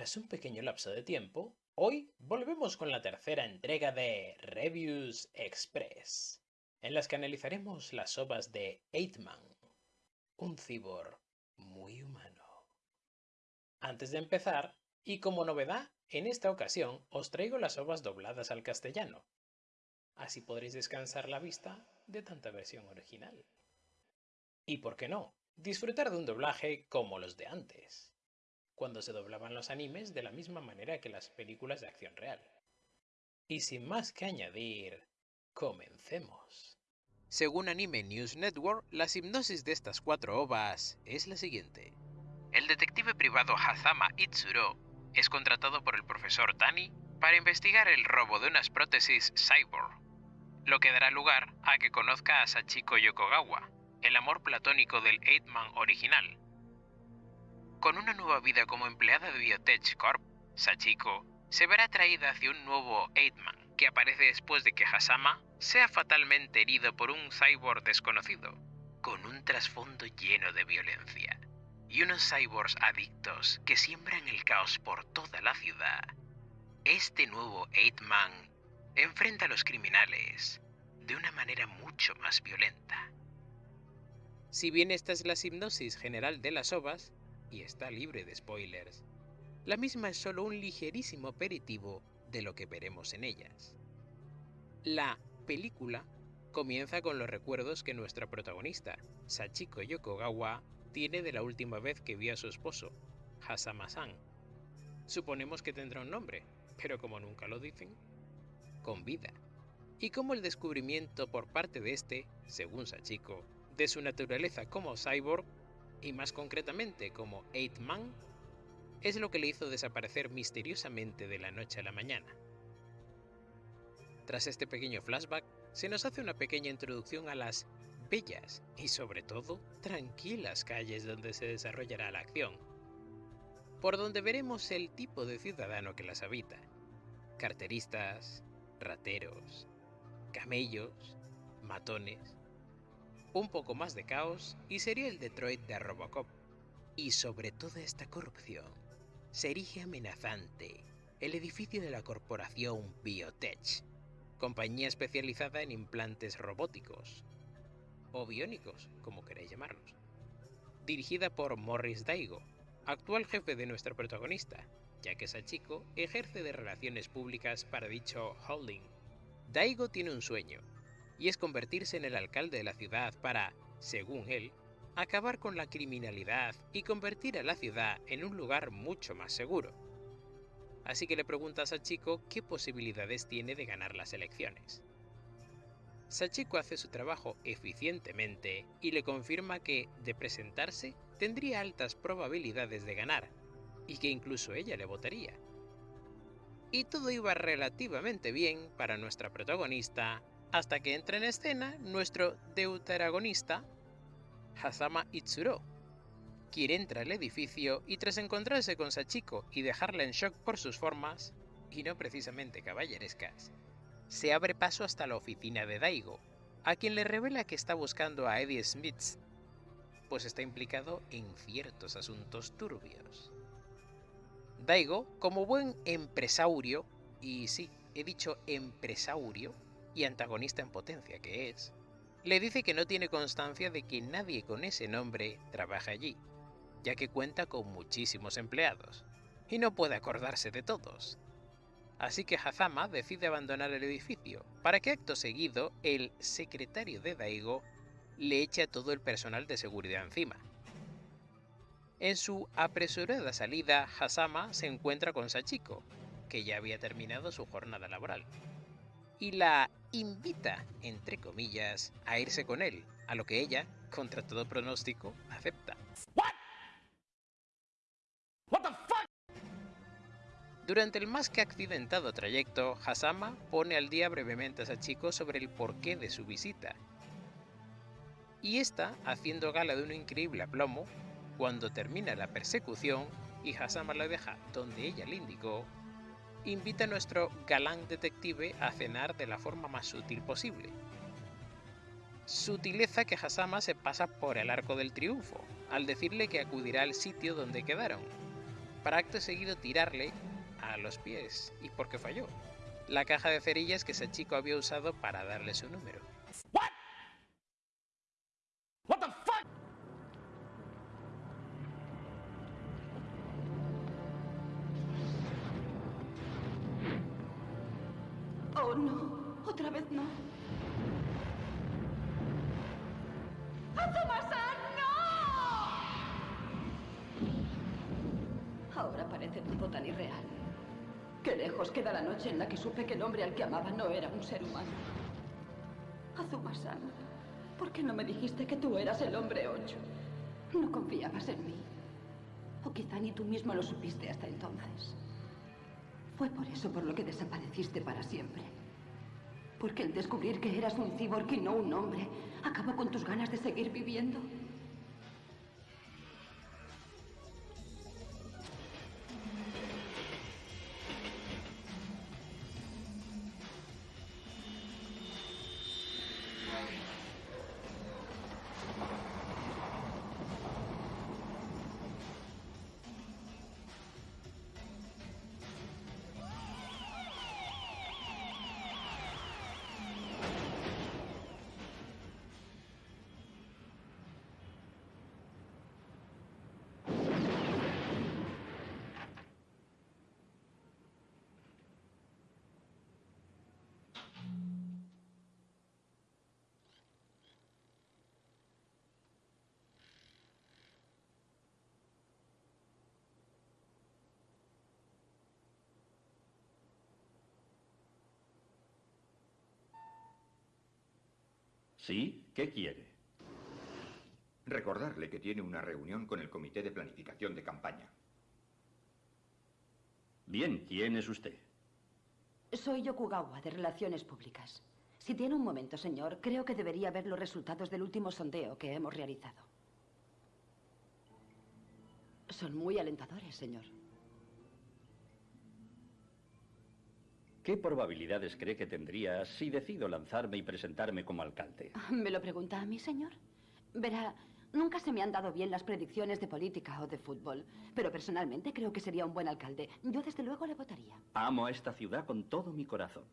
Tras un pequeño lapso de tiempo, hoy volvemos con la tercera entrega de Reviews Express, en las que analizaremos las obras de Eightman, un cibor muy humano. Antes de empezar, y como novedad, en esta ocasión os traigo las obras dobladas al castellano. Así podréis descansar la vista de tanta versión original. Y por qué no, disfrutar de un doblaje como los de antes cuando se doblaban los animes de la misma manera que las películas de acción real. Y sin más que añadir, comencemos. Según Anime News Network, la hipnosis de estas cuatro ovas es la siguiente. El detective privado Hazama Itsuro es contratado por el profesor Tani para investigar el robo de unas prótesis cyborg, lo que dará lugar a que conozca a Sachiko Yokogawa, el amor platónico del Eightman original, con una nueva vida como empleada de Biotech Corp, Sachiko se verá atraída hacia un nuevo Eightman que aparece después de que Hasama sea fatalmente herido por un cyborg desconocido, con un trasfondo lleno de violencia, y unos cyborgs adictos que siembran el caos por toda la ciudad. Este nuevo Eightman enfrenta a los criminales de una manera mucho más violenta. Si bien esta es la hipnosis general de las ovas, y está libre de spoilers. La misma es solo un ligerísimo aperitivo de lo que veremos en ellas. La película comienza con los recuerdos que nuestra protagonista, Sachiko Yokogawa, tiene de la última vez que vio a su esposo, Hasama-san. Suponemos que tendrá un nombre, pero como nunca lo dicen, con vida. Y como el descubrimiento por parte de este, según Sachiko, de su naturaleza como cyborg y más concretamente como Eight Man, es lo que le hizo desaparecer misteriosamente de la noche a la mañana. Tras este pequeño flashback, se nos hace una pequeña introducción a las bellas y sobre todo tranquilas calles donde se desarrollará la acción, por donde veremos el tipo de ciudadano que las habita. Carteristas, rateros, camellos, matones, un poco más de caos y sería el Detroit de Robocop. Y sobre toda esta corrupción, se erige amenazante el edificio de la corporación Biotech, compañía especializada en implantes robóticos, o biónicos, como queréis llamarlos, dirigida por Morris Daigo, actual jefe de nuestro protagonista, ya que Sachiko ejerce de relaciones públicas para dicho holding. Daigo tiene un sueño, y es convertirse en el alcalde de la ciudad para, según él, acabar con la criminalidad y convertir a la ciudad en un lugar mucho más seguro. Así que le pregunta a Sachiko qué posibilidades tiene de ganar las elecciones. Sachiko hace su trabajo eficientemente y le confirma que, de presentarse, tendría altas probabilidades de ganar, y que incluso ella le votaría. Y todo iba relativamente bien para nuestra protagonista, hasta que entra en escena nuestro deuteragonista, Hazama Itsuro, quien entra al edificio y tras encontrarse con Sachiko y dejarla en shock por sus formas, y no precisamente caballerescas, se abre paso hasta la oficina de Daigo, a quien le revela que está buscando a Eddie Smith, pues está implicado en ciertos asuntos turbios. Daigo, como buen empresario, y sí, he dicho empresario, y antagonista en potencia que es, le dice que no tiene constancia de que nadie con ese nombre trabaja allí, ya que cuenta con muchísimos empleados, y no puede acordarse de todos. Así que Hazama decide abandonar el edificio, para que acto seguido el secretario de Daigo le eche a todo el personal de seguridad encima. En su apresurada salida, Hazama se encuentra con Sachiko, que ya había terminado su jornada laboral y la invita, entre comillas, a irse con él, a lo que ella, contra todo pronóstico, acepta. Durante el más que accidentado trayecto, Hasama pone al día brevemente a Sachiko sobre el porqué de su visita. Y esta, haciendo gala de un increíble aplomo, cuando termina la persecución y Hasama la deja donde ella le indicó, invita a nuestro galán detective a cenar de la forma más sutil posible. Sutileza que Hasama se pasa por el arco del triunfo, al decirle que acudirá al sitio donde quedaron, para acto seguido tirarle a los pies. ¿Y por qué falló? La caja de cerillas que ese chico había usado para darle su número. Qué lejos queda la noche en la que supe que el hombre al que amaba no era un ser humano. Azuma-san, ¿por qué no me dijiste que tú eras el hombre ocho? No confiabas en mí. O quizá ni tú mismo lo supiste hasta entonces. Fue por eso por lo que desapareciste para siempre. Porque el descubrir que eras un cyborg y no un hombre acabó con tus ganas de seguir viviendo. ¿Sí? ¿Qué quiere? Recordarle que tiene una reunión con el Comité de Planificación de Campaña. Bien, ¿quién es usted? Soy Yokugawa, de Relaciones Públicas. Si tiene un momento, señor, creo que debería ver los resultados del último sondeo que hemos realizado. Son muy alentadores, señor. ¿Qué probabilidades cree que tendría si decido lanzarme y presentarme como alcalde? ¿Me lo pregunta a mí, señor? Verá, nunca se me han dado bien las predicciones de política o de fútbol, pero personalmente creo que sería un buen alcalde. Yo desde luego le votaría. Amo a esta ciudad con todo mi corazón.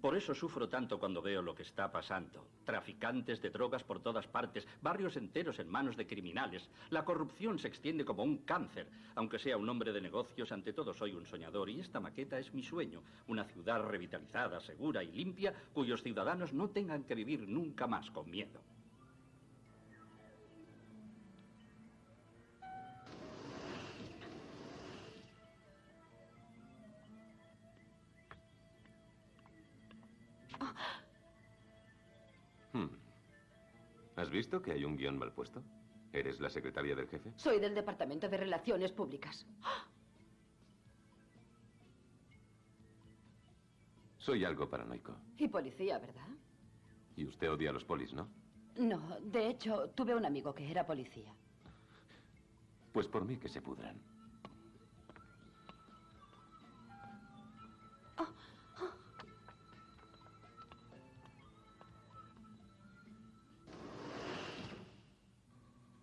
Por eso sufro tanto cuando veo lo que está pasando. Traficantes de drogas por todas partes, barrios enteros en manos de criminales. La corrupción se extiende como un cáncer. Aunque sea un hombre de negocios, ante todo soy un soñador y esta maqueta es mi sueño. Una ciudad revitalizada, segura y limpia, cuyos ciudadanos no tengan que vivir nunca más con miedo. Visto que hay un guion mal puesto? ¿Eres la secretaria del jefe? Soy del Departamento de Relaciones Públicas. Soy algo paranoico. Y policía, ¿verdad? Y usted odia a los polis, ¿no? No, de hecho, tuve un amigo que era policía. Pues por mí que se pudran.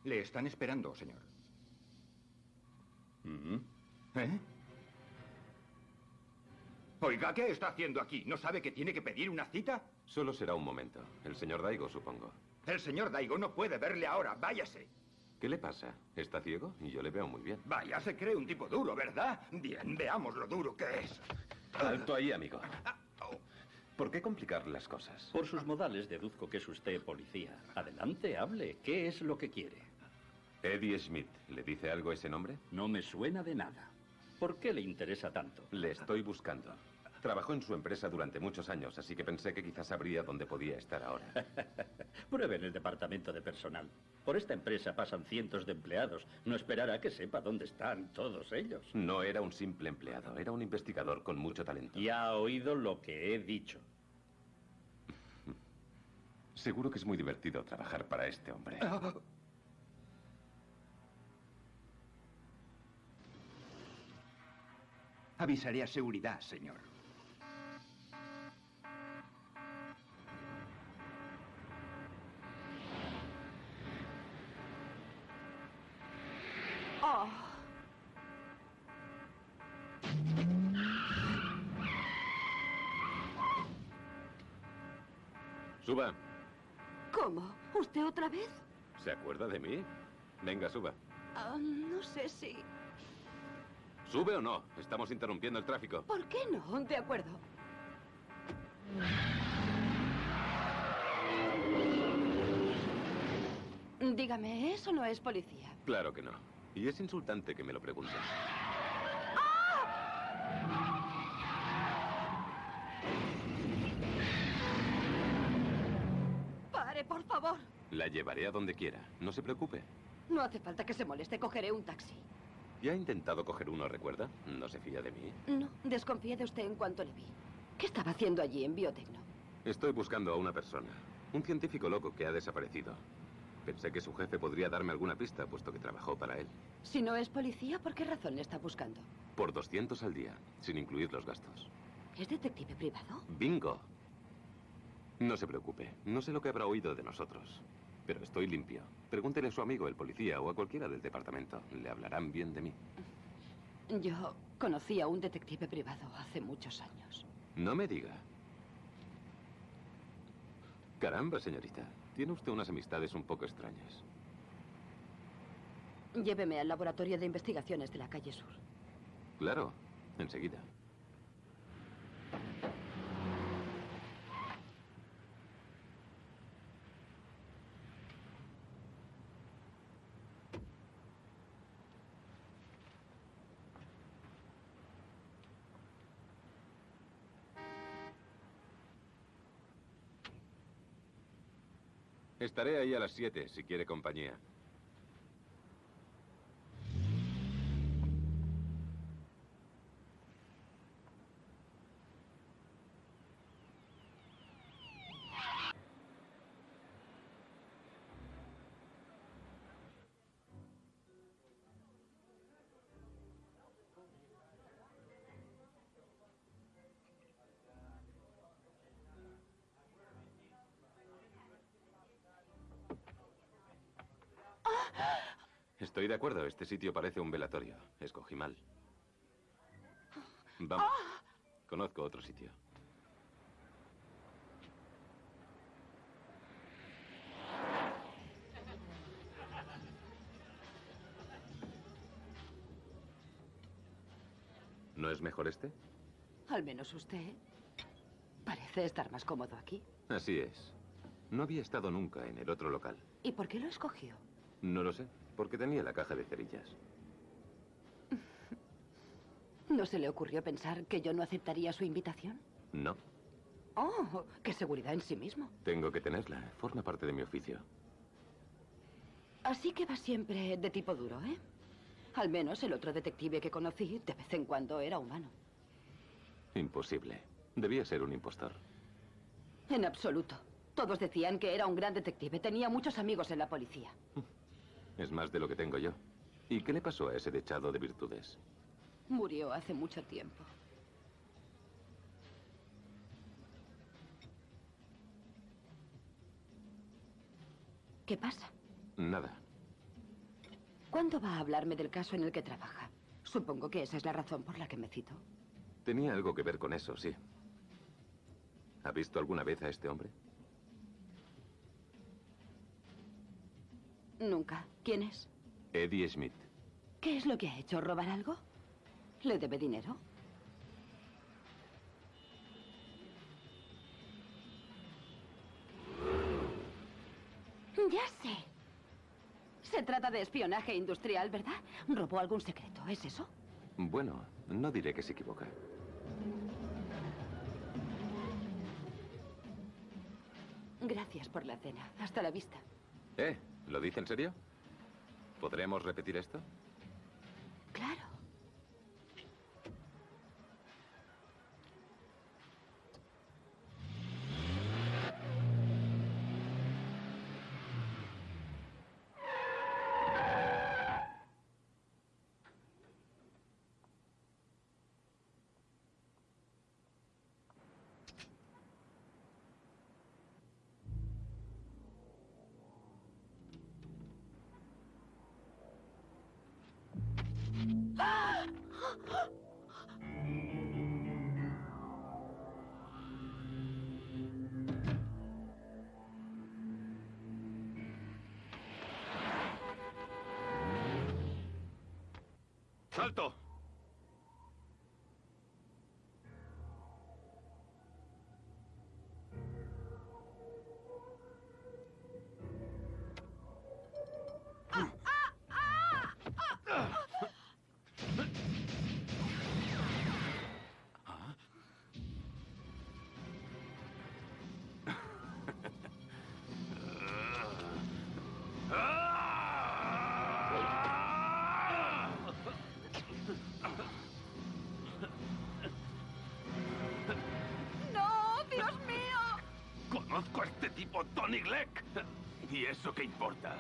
Le están esperando, señor. ¿Eh? Oiga, ¿qué está haciendo aquí? ¿No sabe que tiene que pedir una cita? Solo será un momento. El señor Daigo, supongo. El señor Daigo no puede verle ahora. Váyase. ¿Qué le pasa? ¿Está ciego? Y yo le veo muy bien. Vaya, se cree un tipo duro, ¿verdad? Bien, veamos lo duro que es. Alto ahí, amigo. ¿Por qué complicar las cosas? Por sus modales deduzco que es usted policía. Adelante, hable. ¿Qué es lo que quiere? Eddie Smith. ¿Le dice algo ese nombre? No me suena de nada. ¿Por qué le interesa tanto? Le estoy buscando. Trabajó en su empresa durante muchos años, así que pensé que quizás sabría dónde podía estar ahora. Pruebe en el departamento de personal. Por esta empresa pasan cientos de empleados. No esperará que sepa dónde están todos ellos. No era un simple empleado, era un investigador con mucho talento. Ya ha oído lo que he dicho. Seguro que es muy divertido trabajar para este hombre. Avisaré a seguridad, señor. Oh. Suba. ¿Cómo? ¿Usted otra vez? ¿Se acuerda de mí? Venga, suba. Uh, no sé si... ¿Sube o no? Estamos interrumpiendo el tráfico. ¿Por qué no? De acuerdo. Dígame, ¿eso no es policía? Claro que no. Y es insultante que me lo pregunten. Pare, por favor. La llevaré a donde quiera. No se preocupe. No hace falta que se moleste, cogeré un taxi. Ya ha intentado coger uno, ¿recuerda? ¿No se fía de mí? No, desconfié de usted en cuanto le vi. ¿Qué estaba haciendo allí en Biotecno? Estoy buscando a una persona. Un científico loco que ha desaparecido. Pensé que su jefe podría darme alguna pista, puesto que trabajó para él. Si no es policía, ¿por qué razón le está buscando? Por 200 al día, sin incluir los gastos. ¿Es detective privado? ¡Bingo! No se preocupe. No sé lo que habrá oído de nosotros. Pero estoy limpio. Pregúntele a su amigo, el policía, o a cualquiera del departamento. Le hablarán bien de mí. Yo conocí a un detective privado hace muchos años. No me diga. Caramba, señorita. Tiene usted unas amistades un poco extrañas. Lléveme al laboratorio de investigaciones de la calle Sur. Claro, enseguida. Estaré ahí a las 7 si quiere compañía. Estoy de acuerdo, este sitio parece un velatorio. Escogí mal. Vamos. Conozco otro sitio. ¿No es mejor este? Al menos usted parece estar más cómodo aquí. Así es. No había estado nunca en el otro local. ¿Y por qué lo escogió? No lo sé, porque tenía la caja de cerillas. ¿No se le ocurrió pensar que yo no aceptaría su invitación? No, Oh, qué seguridad en sí mismo. tengo que tenerla. Forma parte de mi oficio. Así que va siempre de tipo duro, ¿eh? Al menos el otro detective que conocí de vez en cuando era humano. Imposible. Debía ser un impostor. En absoluto. Todos decían que era un gran detective. Tenía muchos amigos en la policía. Es más de lo que tengo yo. ¿Y qué le pasó a ese dechado de virtudes? Murió hace mucho tiempo. ¿Qué pasa? Nada. ¿Cuándo va a hablarme del caso en el que trabaja? Supongo que esa es la razón por la que me citó. Tenía algo que ver con eso, sí. ¿Ha visto alguna vez a este hombre? Nunca. ¿Quién es? Eddie Schmidt. ¿Qué es lo que ha hecho? ¿Robar algo? ¿Le debe dinero? Ya sé. Se trata de espionaje industrial, ¿verdad? ¿Robó algún secreto? ¿Es eso? Bueno, no diré que se equivoca. Gracias por la cena. Hasta la vista. ¿Eh? ¿Lo dice en serio? ¿Podremos repetir esto? Claro. 啊！Tony Gleck. ¿Y eso qué importa?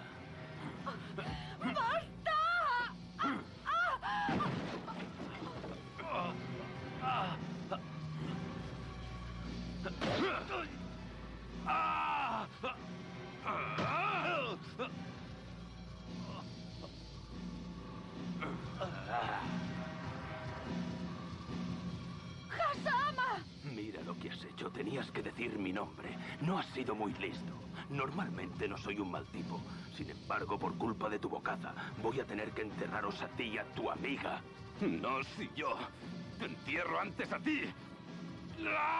Tenías que decir mi nombre. No has sido muy listo. Normalmente no soy un mal tipo. Sin embargo, por culpa de tu bocaza, voy a tener que enterraros a ti y a tu amiga. No, si yo. Te entierro antes a ti. Oh,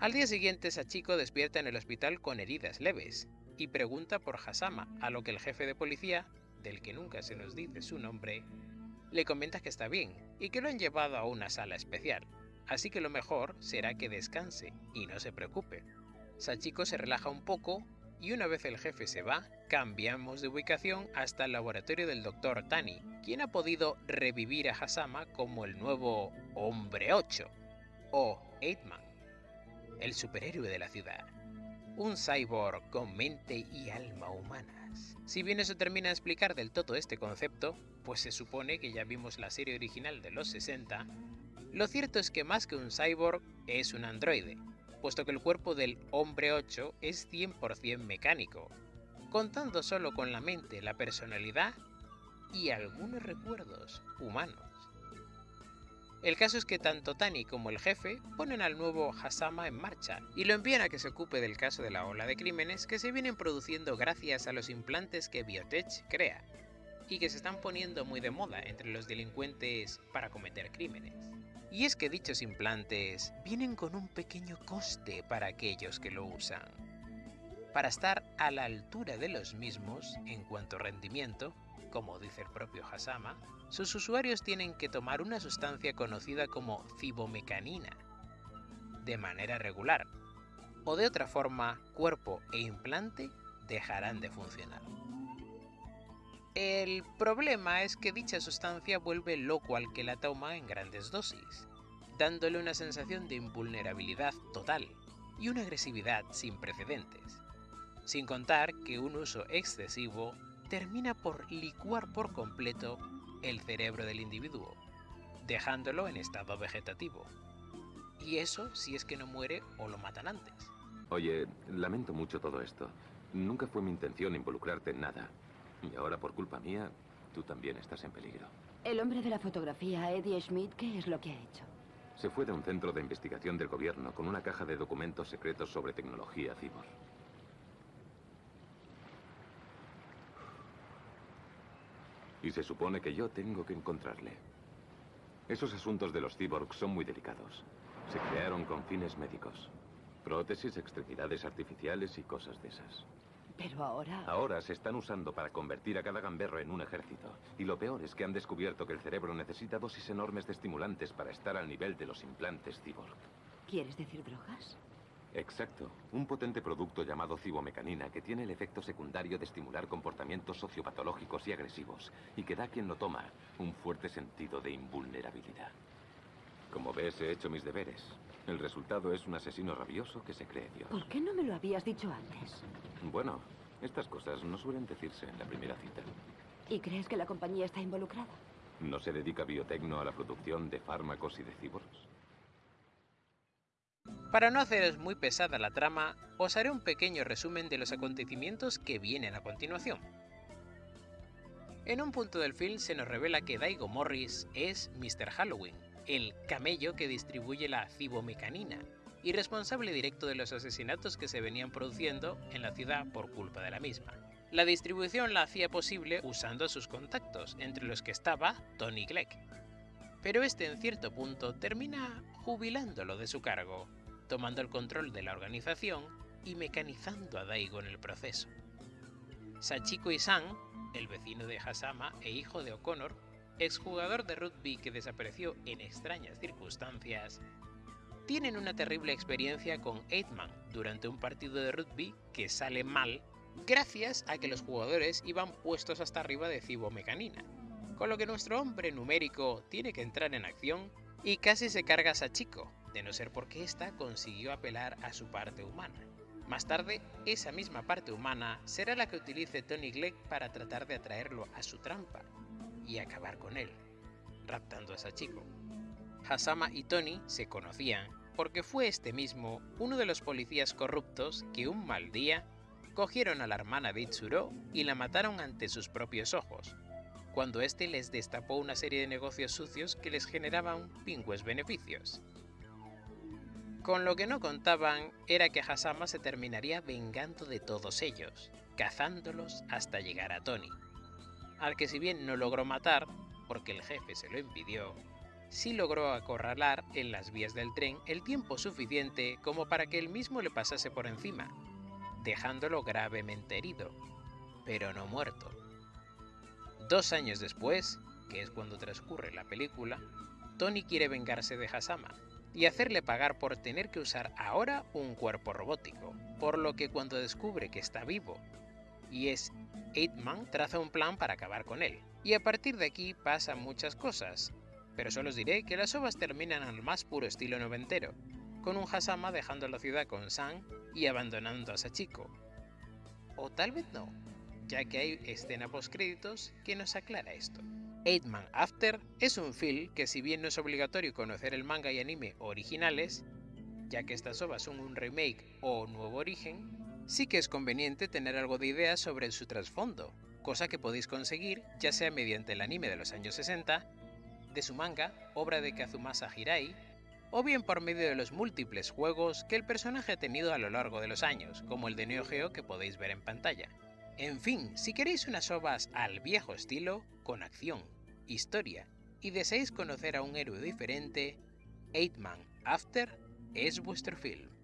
Al día siguiente, Sachiko despierta en el hospital con heridas leves y pregunta por Hasama, a lo que el jefe de policía, del que nunca se nos dice su nombre, le comenta que está bien y que lo han llevado a una sala especial, así que lo mejor será que descanse y no se preocupe. Sachiko se relaja un poco y una vez el jefe se va, cambiamos de ubicación hasta el laboratorio del Dr. Tani, quien ha podido revivir a Hasama como el nuevo Hombre 8 o Eightman, el superhéroe de la ciudad. Un cyborg con mente y alma humanas. Si bien eso termina de explicar del todo este concepto, pues se supone que ya vimos la serie original de los 60, lo cierto es que más que un cyborg es un androide, puesto que el cuerpo del hombre 8 es 100% mecánico, contando solo con la mente, la personalidad y algunos recuerdos humanos. El caso es que tanto Tani como el jefe ponen al nuevo Hasama en marcha y lo envían a que se ocupe del caso de la ola de crímenes que se vienen produciendo gracias a los implantes que Biotech crea y que se están poniendo muy de moda entre los delincuentes para cometer crímenes. Y es que dichos implantes vienen con un pequeño coste para aquellos que lo usan. Para estar a la altura de los mismos en cuanto a rendimiento, como dice el propio Hasama, sus usuarios tienen que tomar una sustancia conocida como cibomecanina de manera regular, o de otra forma, cuerpo e implante dejarán de funcionar. El problema es que dicha sustancia vuelve loco al que la toma en grandes dosis, dándole una sensación de invulnerabilidad total y una agresividad sin precedentes, sin contar que un uso excesivo termina por licuar por completo el cerebro del individuo, dejándolo en estado vegetativo. Y eso si es que no muere o lo matan antes. Oye, lamento mucho todo esto. Nunca fue mi intención involucrarte en nada. Y ahora, por culpa mía, tú también estás en peligro. El hombre de la fotografía, Eddie Schmidt, ¿qué es lo que ha hecho? Se fue de un centro de investigación del gobierno con una caja de documentos secretos sobre tecnología cibor. Y se supone que yo tengo que encontrarle. Esos asuntos de los cyborgs son muy delicados. Se crearon con fines médicos. Prótesis, extremidades artificiales y cosas de esas. Pero ahora... Ahora se están usando para convertir a cada gamberro en un ejército. Y lo peor es que han descubierto que el cerebro necesita dosis enormes de estimulantes para estar al nivel de los implantes cyborg. ¿Quieres decir drogas? Exacto. Un potente producto llamado cibomecanina que tiene el efecto secundario de estimular comportamientos sociopatológicos y agresivos y que da a quien lo toma un fuerte sentido de invulnerabilidad. Como ves, he hecho mis deberes. El resultado es un asesino rabioso que se cree Dios. ¿Por qué no me lo habías dicho antes? Bueno, Estas cosas no suelen decirse en la primera cita. ¿Y crees que la compañía está involucrada? ¿No se dedica Biotecno a la producción de fármacos y de cíboros? Para no haceros muy pesada la trama, os haré un pequeño resumen de los acontecimientos que vienen a continuación. En un punto del film se nos revela que Daigo Morris es Mr. Halloween, el camello que distribuye la cibomecanina y responsable directo de los asesinatos que se venían produciendo en la ciudad por culpa de la misma. La distribución la hacía posible usando sus contactos, entre los que estaba Tony Gleck. Pero este en cierto punto termina jubilándolo de su cargo, tomando el control de la organización y mecanizando a Daigo en el proceso. Sachiko Isan, el vecino de Hasama e hijo de O'Connor, exjugador de rugby que desapareció en extrañas circunstancias, tienen una terrible experiencia con Eightman durante un partido de rugby que sale mal gracias a que los jugadores iban puestos hasta arriba de cibomecanina, con lo que nuestro hombre numérico tiene que entrar en acción y casi se carga a Sachiko, de no ser porque ésta consiguió apelar a su parte humana. Más tarde, esa misma parte humana será la que utilice Tony Gleck para tratar de atraerlo a su trampa y acabar con él, raptando a Sachiko. Hasama y Tony se conocían porque fue este mismo uno de los policías corruptos que un mal día cogieron a la hermana de Itsuro y la mataron ante sus propios ojos, cuando éste les destapó una serie de negocios sucios que les generaban pingües beneficios. Con lo que no contaban era que Hasama se terminaría vengando de todos ellos, cazándolos hasta llegar a Tony, al que si bien no logró matar, porque el jefe se lo impidió, sí logró acorralar en las vías del tren el tiempo suficiente como para que él mismo le pasase por encima, dejándolo gravemente herido, pero no muerto. Dos años después, que es cuando transcurre la película, Tony quiere vengarse de Hasama, y hacerle pagar por tener que usar ahora un cuerpo robótico, por lo que cuando descubre que está vivo y es Eightman, traza un plan para acabar con él. Y a partir de aquí pasan muchas cosas, pero solo os diré que las ovas terminan al más puro estilo noventero, con un Hasama dejando la ciudad con San y abandonando a Sachiko. O tal vez no, ya que hay escena post créditos que nos aclara esto. Eight Man After es un film que si bien no es obligatorio conocer el manga y anime originales, ya que estas obras son un remake o nuevo origen, sí que es conveniente tener algo de idea sobre su trasfondo, cosa que podéis conseguir ya sea mediante el anime de los años 60, de su manga, obra de Kazumasa Hirai, o bien por medio de los múltiples juegos que el personaje ha tenido a lo largo de los años, como el de Neo Geo que podéis ver en pantalla. En fin, si queréis unas ovas al viejo estilo, con acción, historia, y deseáis conocer a un héroe diferente, Eight Man After es vuestro film.